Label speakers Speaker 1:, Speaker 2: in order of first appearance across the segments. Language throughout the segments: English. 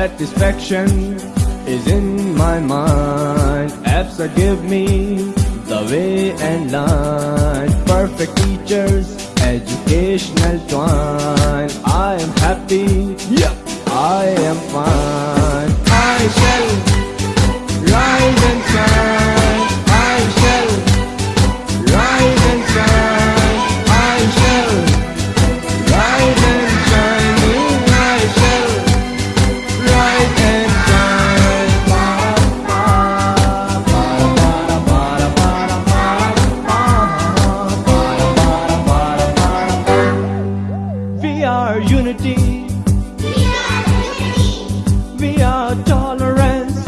Speaker 1: satisfaction is in my mind. Apps give me the way and line. Perfect teachers, educational twine. I am happy, yeah, I am fine. I shall We are unity. We are tolerance.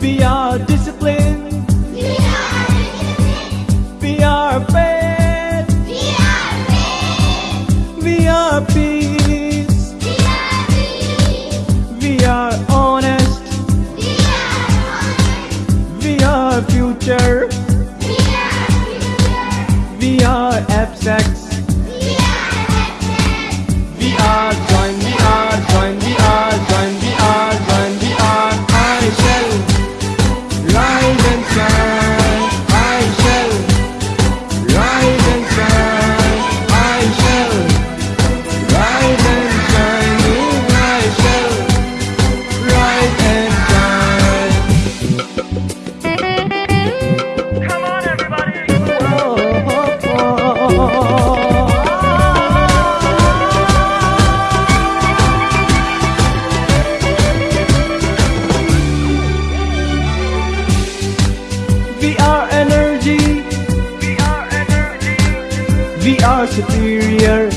Speaker 1: We are discipline. We are faith. We are peace. We are honest. We are future. We are abstract. We are energy,
Speaker 2: We are energy.
Speaker 1: we are superior,